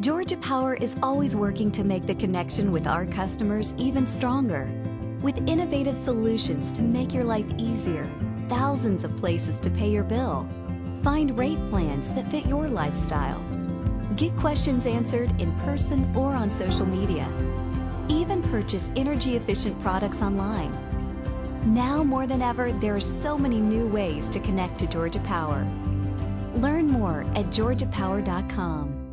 Georgia Power is always working to make the connection with our customers even stronger. With innovative solutions to make your life easier, thousands of places to pay your bill. Find rate plans that fit your lifestyle. Get questions answered in person or on social media. Even purchase energy efficient products online. Now more than ever, there are so many new ways to connect to Georgia Power. Learn more at georgiapower.com.